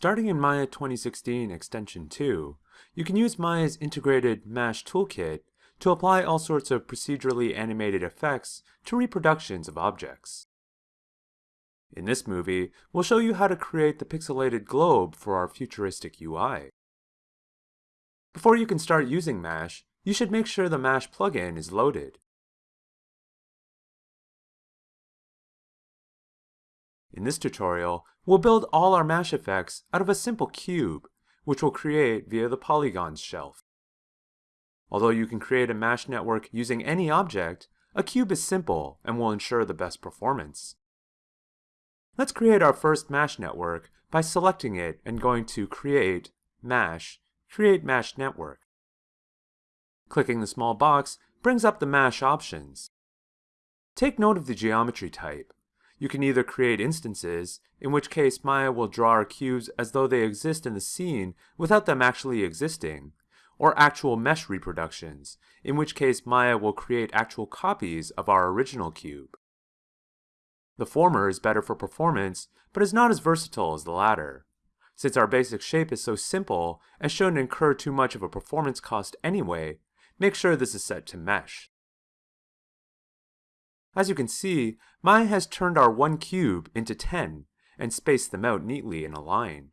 Starting in Maya 2016 Extension 2, you can use Maya's integrated MASH toolkit to apply all sorts of procedurally animated effects to reproductions of objects. In this movie, we'll show you how to create the pixelated globe for our futuristic UI. Before you can start using MASH, you should make sure the MASH plugin is loaded. In this tutorial, we'll build all our MASH effects out of a simple cube, which we'll create via the polygons shelf. Although you can create a MASH network using any object, a cube is simple and will ensure the best performance. Let's create our first MASH network by selecting it and going to Create, MASH, Create MASH Network. Clicking the small box brings up the MASH options. Take note of the geometry type. You can either create instances, in which case Maya will draw our cubes as though they exist in the scene without them actually existing, or actual mesh reproductions, in which case Maya will create actual copies of our original cube. The former is better for performance, but is not as versatile as the latter. Since our basic shape is so simple and shouldn't incur too much of a performance cost anyway, make sure this is set to mesh. As you can see, Maya has turned our one cube into 10 and spaced them out neatly in a line.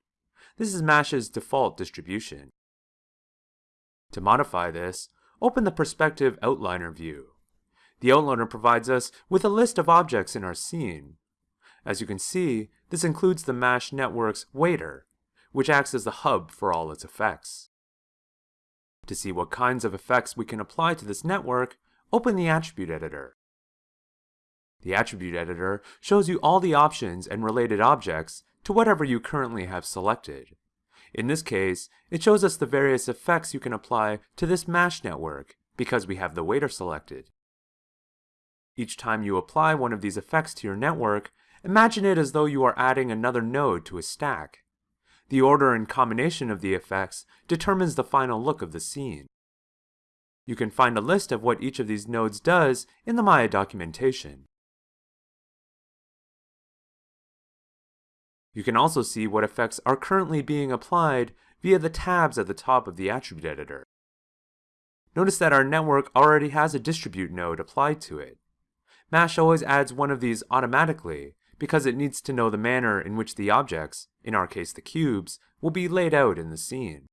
This is MASH's default distribution. To modify this, open the Perspective Outliner view. The outliner provides us with a list of objects in our scene. As you can see, this includes the MASH network's waiter, which acts as the hub for all its effects. To see what kinds of effects we can apply to this network, open the Attribute Editor. The Attribute Editor shows you all the options and related objects to whatever you currently have selected. In this case, it shows us the various effects you can apply to this MASH network because we have the waiter selected. Each time you apply one of these effects to your network, imagine it as though you are adding another node to a stack. The order and combination of the effects determines the final look of the scene. You can find a list of what each of these nodes does in the Maya documentation. You can also see what effects are currently being applied via the tabs at the top of the attribute editor. Notice that our network already has a distribute node applied to it. MASH always adds one of these automatically because it needs to know the manner in which the objects, in our case the cubes, will be laid out in the scene.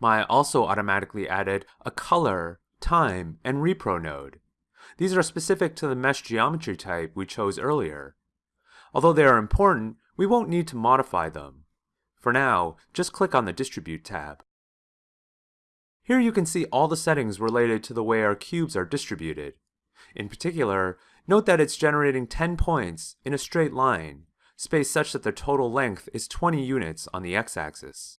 Maya also automatically added a color, time, and repro node. These are specific to the mesh geometry type we chose earlier, Although they are important, we won't need to modify them. For now, just click on the Distribute tab. Here you can see all the settings related to the way our cubes are distributed. In particular, note that it's generating 10 points in a straight line, spaced such that their total length is 20 units on the x-axis.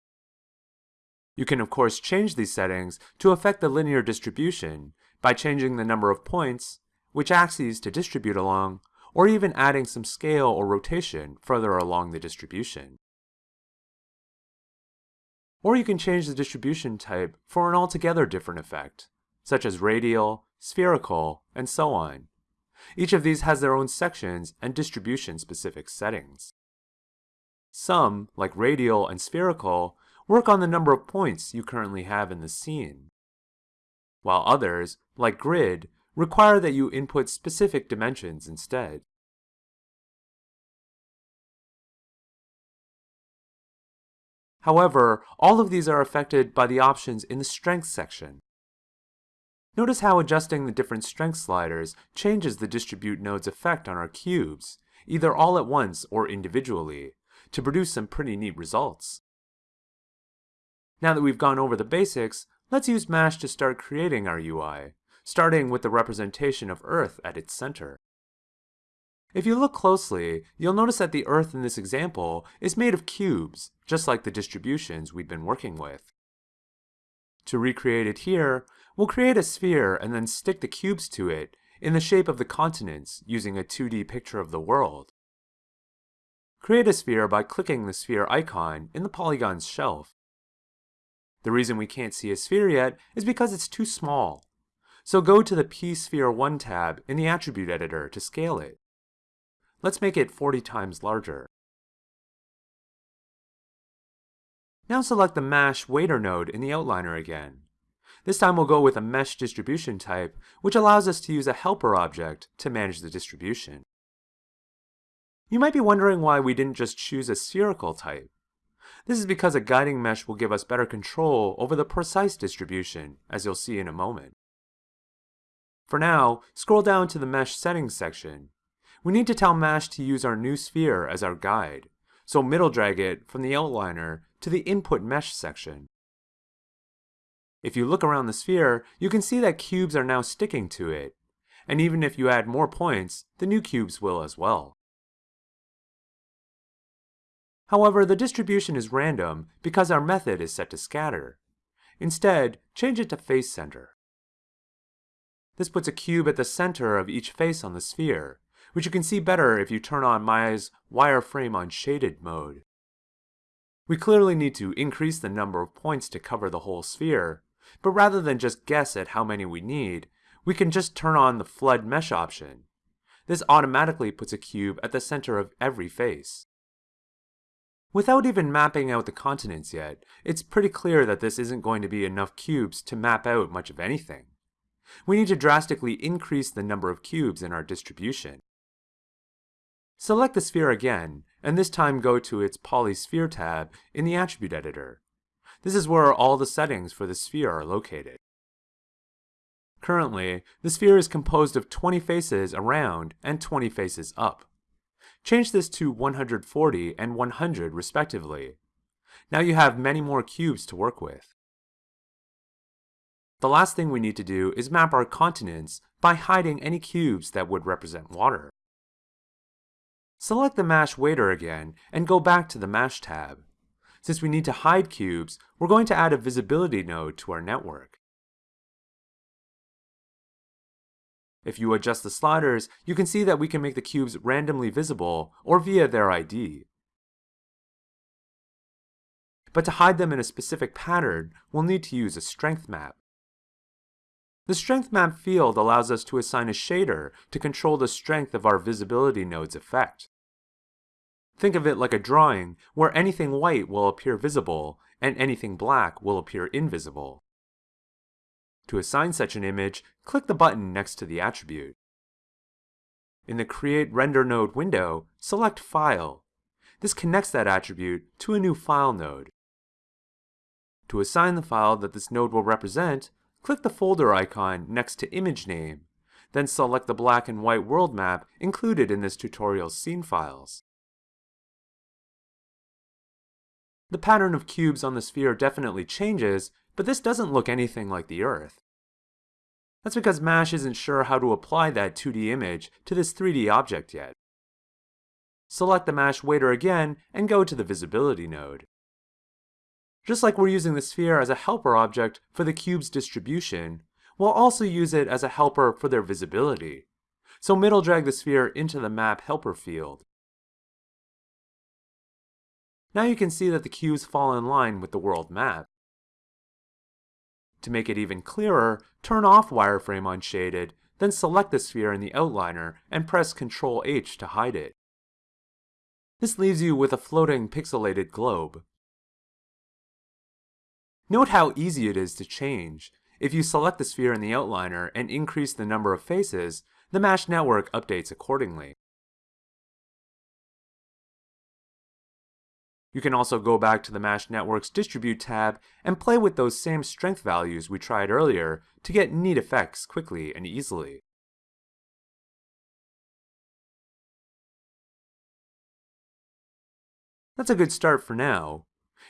You can of course change these settings to affect the linear distribution by changing the number of points, which axes to distribute along, or even adding some scale or rotation further along the distribution. Or you can change the distribution type for an altogether different effect, such as radial, spherical, and so on. Each of these has their own sections and distribution-specific settings. Some, like radial and spherical, work on the number of points you currently have in the scene, while others, like grid, require that you input specific dimensions instead. However, all of these are affected by the options in the Strength section. Notice how adjusting the different strength sliders changes the distribute node's effect on our cubes, either all at once or individually, to produce some pretty neat results. Now that we've gone over the basics, let's use MASH to start creating our UI starting with the representation of Earth at its center. If you look closely, you'll notice that the Earth in this example is made of cubes, just like the distributions we've been working with. To recreate it here, we'll create a sphere and then stick the cubes to it in the shape of the continents using a 2D picture of the world. Create a sphere by clicking the sphere icon in the polygons shelf. The reason we can't see a sphere yet is because it's too small. So go to the P-Sphere 1 tab in the Attribute Editor to scale it. Let's make it 40 times larger. Now select the MASH Waiter node in the outliner again. This time we'll go with a mesh distribution type, which allows us to use a helper object to manage the distribution. You might be wondering why we didn't just choose a spherical type. This is because a guiding mesh will give us better control over the precise distribution, as you'll see in a moment. For now, scroll down to the Mesh Settings section. We need to tell MASH to use our new sphere as our guide, so middle drag it from the outliner to the Input Mesh section. If you look around the sphere, you can see that cubes are now sticking to it, and even if you add more points, the new cubes will as well. However, the distribution is random because our method is set to scatter. Instead, change it to face center. This puts a cube at the center of each face on the sphere, which you can see better if you turn on Maya's wireframe on shaded mode. We clearly need to increase the number of points to cover the whole sphere, but rather than just guess at how many we need, we can just turn on the flood mesh option. This automatically puts a cube at the center of every face. Without even mapping out the continents yet, it's pretty clear that this isn't going to be enough cubes to map out much of anything. We need to drastically increase the number of cubes in our distribution. Select the sphere again, and this time go to its Polysphere tab in the Attribute Editor. This is where all the settings for the sphere are located. Currently, the sphere is composed of 20 faces around and 20 faces up. Change this to 140 and 100 respectively. Now you have many more cubes to work with. The last thing we need to do is map our continents by hiding any cubes that would represent water. Select the MASH Waiter again and go back to the MASH tab. Since we need to hide cubes, we're going to add a visibility node to our network. If you adjust the sliders, you can see that we can make the cubes randomly visible or via their ID. But to hide them in a specific pattern, we'll need to use a strength map. The strength map field allows us to assign a shader to control the strength of our visibility node's effect. Think of it like a drawing where anything white will appear visible and anything black will appear invisible. To assign such an image, click the button next to the attribute. In the Create Render Node window, select File. This connects that attribute to a new file node. To assign the file that this node will represent, click the folder icon next to Image Name, then select the black and white world map included in this tutorial's scene files. The pattern of cubes on the sphere definitely changes, but this doesn't look anything like the Earth. That's because MASH isn't sure how to apply that 2D image to this 3D object yet. Select the MASH waiter again and go to the Visibility node. Just like we're using the sphere as a helper object for the cube's distribution, we'll also use it as a helper for their visibility. So middle drag the sphere into the Map Helper field. Now you can see that the cubes fall in line with the world map. To make it even clearer, turn off wireframe on shaded, then select the sphere in the outliner and press Ctrl H to hide it. This leaves you with a floating pixelated globe. Note how easy it is to change. If you select the sphere in the outliner and increase the number of faces, the MASH network updates accordingly. You can also go back to the MASH Network's Distribute tab and play with those same strength values we tried earlier to get neat effects quickly and easily. That's a good start for now.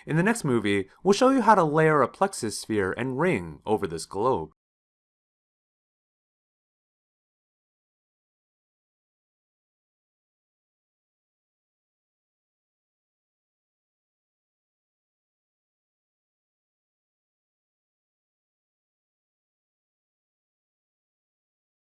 In the next movie, we'll show you how to layer a plexus sphere and ring over this globe.